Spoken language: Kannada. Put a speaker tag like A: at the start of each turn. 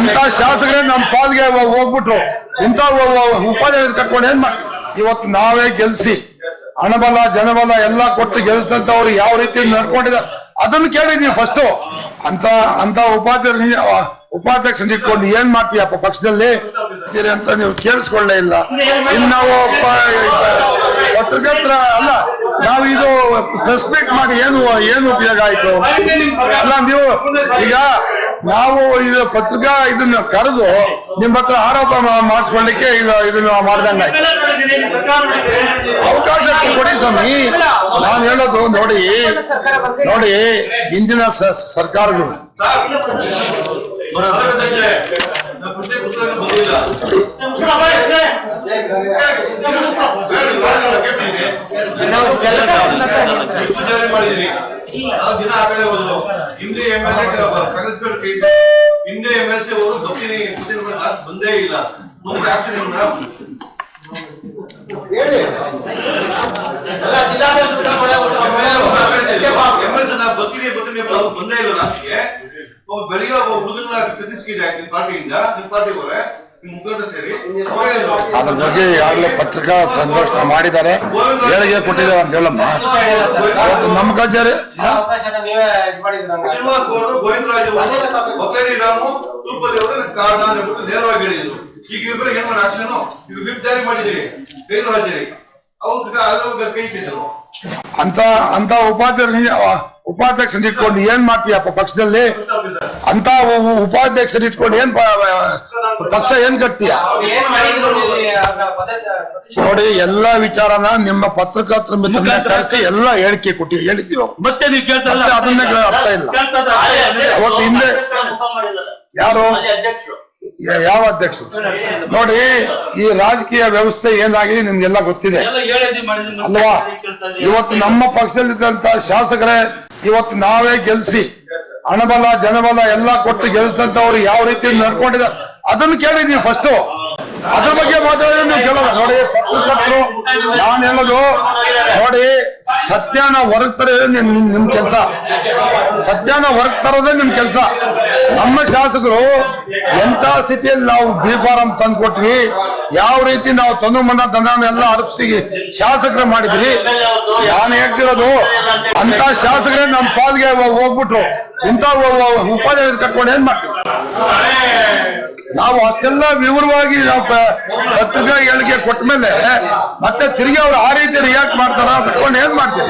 A: ಅಂತ ಶಾಸಕರೇ ನಮ್ಮ ಪಾಲ್ಗೆ ಹೋಗ್ಬಿಟ್ರು. ಇಂಥ ಉಪಾಧ್ಯಾಯ ಕಟ್ಕೊಂಡು ಏನ್ ಇವತ್ತು ನಾವೇ ಗೆಲ್ಸಿ. ಹಣಬಲ, ಜನಬಲ ಎಲ್ಲ ಕೊಟ್ಟು ಗೆಲ್ಸಿದಂತವ್ರು ಯಾವ ರೀತಿ ನಡ್ಕೊಂಡಿದ್ದಾರೆ. ಅದನ್ನು ಕೇಳಿದೀವಿ ಫಸ್ಟ್ ಅಂತ ಅಂತ ಉಪಾಧ್ಯಕ್ಷ ಉಪಾಧ್ಯಕ್ಷನ ಇಟ್ಕೊಂಡು ಏನ್ ಮಾಡ್ತೀಯಪ್ಪ ಪಕ್ಷದಲ್ಲಿ? ಅಂತ ನೀವು ಕೇಳಿಸ್ಕೊಳ್ಳೇ ಇಲ್ಲ. ಇನ್ನು ನಾವು ಪತ್ರಕರ್ತರ ಅಲ್ಲ, ನಾವು ಇದು ಪ್ರೆಸ್ ಮೀಟ್ ಮಾಡಿ ಏನು ಏನು ಉಪಯೋಗ ಆಯ್ತು? ಅಲ್ಲ, ನೀವು ಈಗ ನಾವು ಇದು ಪತ್ರಿಕಾ ಇದನ್ನ ಕರೆದು ನಿಮ್ಮ ಹತ್ರ ಆರೋಪ ಮಾಡಿಸ್ಕೊಳ್ಳಿಕ್ಕೆ ಇದು ಇದನ್ನ ಮಾಡ್ದಂಗ ಅವಕಾಶ ಕೊಡಿ ಸ್ವಾಮಿ. ನಾನು ಹೇಳೋದು ನೋಡಿ. ನೋಡಿ ಇಂದಿನ ಸ- ಸರ್ಕಾರಗಳು.
B: ಮಾಡಿದೀನಿ ಆ ಹೋದ್ರು ಹಿಂದೆ ಎಂ ಎಲ್ ಎ ಹಿಂದೆ ಎಂ ಎಲ್ ಸಿ ಬಂದೇ ಇಲ್ಲ ಮುಂದೆ ಆಕ್ಷನ್ ಏನು ಮೇಡಮ್ ಎಂ ಎಲ್ ಸಿ ನಾ ಬರ್ತೀನಿ ಬರ್ತೀನಿ ಅಂತ ಅವ್ರು ಬಂದೇ ಇಲ್ಲ ನನಗೆ ಒಬ್ಬ ಬೆಳಿಗ್ಗೆ ಒಬ್ಬ ಹುಡುಗನ ಕತ್ತಿಸ್ಕಿದೆ ನಿಮ್ ಪಾರ್ಟಿಯಿಂದ ನಿಮ್ ಪಾರ್ಟಿ ಅವರೇ
A: ಅದ್ರ ಬಗ್ಗೆ ಈಗಾಗಲೇ ಪತ್ರಿಕಾ ಸಂದರ್ಶನ ಮಾಡಿದ್ದಾರೆ. ಹೇಳಿಕೆ ಕೊಟ್ಟಿದ್ದಾರೆ ಅಂತ ಹೇಳಮ್ಮ. ಅವತ್ತು ನಮ್ಮ ಕಚೇರಿ
B: ಅಂತ
A: ಅಂತ ಉಪಾಧ್ಯಕ್ಷ ಉಪಾಧ್ಯಕ್ಷನ ಇಟ್ಕೊಂಡು ಏನ್ ಮಾಡ್ತೀಯಪ್ಪ ಪಕ್ಷದಲ್ಲಿ? ಅಂತ ಉಪಾಧ್ಯಕ್ಷನ ಇಟ್ಕೊಂಡು ಏನ್ ಪಕ್ಷ ಏನ್ ಕಟ್ತೀಯ? ನೋಡಿ ಎಲ್ಲಾ ವಿಚಾರನ ನಿಮ್ಮ ಪತ್ರಕರ್ತರ ಮಿತ್ರನ ಕರೆಸಿ ಎಲ್ಲ ಹೇಳಿಕೆ ಕೊಟ್ಟಿ. ಹೇಳಿದ್ದೀವಿ? ಅವ್ರು.
C: ಮತ್ತೆ
A: ಅದನ್ನೇ ಅರ್ಥ ಇಲ್ಲ. ಅವತ್ತು ಹಿಂದೆ ಯಾರು?
C: ಅಧ್ಯಕ್ಷರು.
A: ಯಾವ ಅಧ್ಯಕ್ಷರು? ನೋಡಿ ಈ ರಾಜಕೀಯ ವ್ಯವಸ್ಥೆ ಏನಾಗಿದೆ ನಿಮ್ಗೆಲ್ಲ ಗೊತ್ತಿದೆ.
C: ಎಲ್ಲ ಹೇಳಿದ್ವಿ ಮಾಡಿದ್ವಿ
A: ಅಲ್ವಾ? ಇವತ್ತು ನಮ್ಮ ಪಕ್ಷದಲ್ಲಿದ್ದಂತ ಶಾಸಕರೇ ಇವತ್ತು ನಾವೇ ಗೆಲ್ಸಿ. ಹಣಬಲ ಜನಬಲ ಎಲ್ಲಾ ಕೊಟ್ಟು ಗೆಲ್ಸಿದಂತವ್ರು ಯಾವ ರೀತಿ ನಡ್ಕೊಂಡಿದ್ದಾರೆ? ಅದನ್ನು ಕೇಳಿದೀವಿ ಫಸ್ಟ್ ಅದ್ರ ಬಗ್ಗೆ ಮಾತಾಡಿದ್ರೆ ನೀವು ಕೇಳೋದು ನೋಡಿ ನಾನು ಹೇಳೋದು? ನೋಡಿ, ಸತ್ಯನ ಹೊರಗೆ ತರೋದೇ ನಿಮ್ ನಿಮ್- ಕೆಲಸ. ಸತ್ಯನ ಹೊರಗ್ ತರೋದೇ ನಿಮ್ ಕೆಲಸ. ನಮ್ಮ ಶಾಸಕರು ಎಂತ ಸ್ಥಿತಿಯಲ್ಲಿ ನಾವು ಬಿ ಫಾರಂ ತಂದು ಕೊಟ್ವಿ ಯಾವ ರೀತಿ ನಾವು ತನು ಮನ ಎಲ್ಲ ಅರ್ಪಿಸಿ ಶಾಸಕರು ಮಾಡಿದ್ರಿ? ನಾನು ಹೇಳ್ತಿರೋದು ಅಂತ ಶಾಸಕರೇ ನಮ್ಮ ಪಾಲ್ಗೆ ಹೋಗ್ಬಿಟ್ರು. ಇಂಥ ಉಪಾಧ್ಯಾಯ ಕಟ್ಕೊಂಡು ಏನ್ ಮಾಡ್ತೀವಿ ನಾವು ಅಷ್ಟೆಲ್ಲ ವಿವರವಾಗಿ ನಾವು ಪತ್ರಿಕಾ ಹೇಳಿಕೆ ಕೊಟ್ಟ ಮೇಲೆ ಮತ್ತೆ ತಿರುಗಿ ಅವ್ರು ಆ ರೀತಿ ರಿಯಾಕ್ಟ್ ಮಾಡ್ತಾರ ಕಟ್ಕೊಂಡು ಏನ್ ಮಾಡ್ತೀವಿ